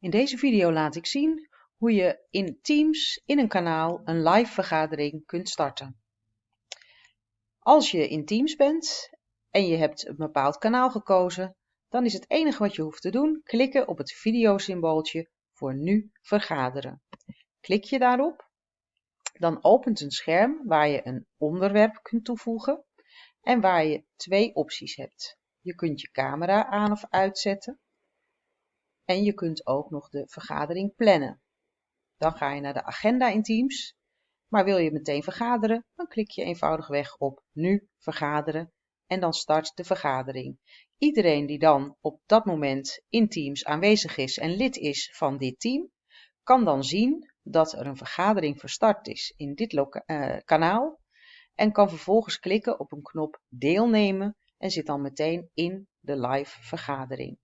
In deze video laat ik zien hoe je in Teams in een kanaal een live vergadering kunt starten. Als je in Teams bent en je hebt een bepaald kanaal gekozen, dan is het enige wat je hoeft te doen klikken op het videosymbooltje voor nu vergaderen. Klik je daarop, dan opent een scherm waar je een onderwerp kunt toevoegen en waar je twee opties hebt. Je kunt je camera aan of uitzetten en je kunt ook nog de vergadering plannen. Dan ga je naar de agenda in Teams. Maar wil je meteen vergaderen, dan klik je eenvoudigweg op Nu vergaderen en dan start de vergadering. Iedereen die dan op dat moment in Teams aanwezig is en lid is van dit team, kan dan zien dat er een vergadering verstart is in dit uh, kanaal en kan vervolgens klikken op een knop deelnemen en zit dan meteen in de live vergadering.